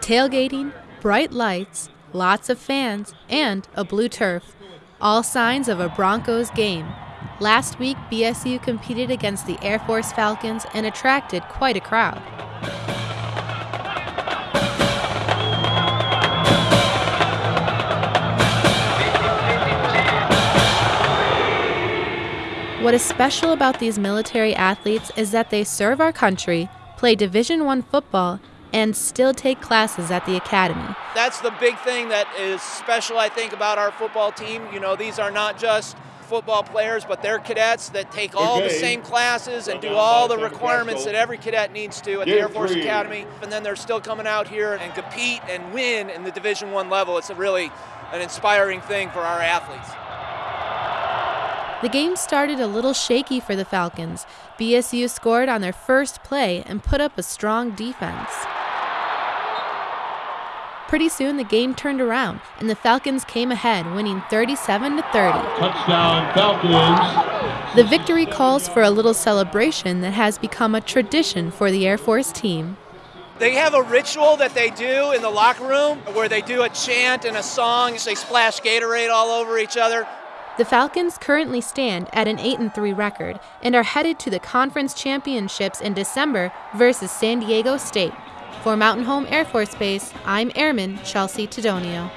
Tailgating, bright lights, lots of fans, and a blue turf. All signs of a Broncos game. Last week, BSU competed against the Air Force Falcons and attracted quite a crowd. What is special about these military athletes is that they serve our country, play Division 1 football, and still take classes at the academy. That's the big thing that is special I think about our football team. You know, these are not just football players, but they're cadets that take all the same classes and do all the requirements that every cadet needs to at the Air Force Academy. And then they're still coming out here and compete and win in the Division One level. It's a really an inspiring thing for our athletes. The game started a little shaky for the Falcons. BSU scored on their first play and put up a strong defense. Pretty soon the game turned around and the Falcons came ahead, winning 37 to 30. Touchdown Falcons. The victory calls for a little celebration that has become a tradition for the Air Force team. They have a ritual that they do in the locker room where they do a chant and a song. They splash Gatorade all over each other. The Falcons currently stand at an 8 and 3 record and are headed to the conference championships in December versus San Diego State. For Mountain Home Air Force Base, I'm Airman Chelsea Tedonio.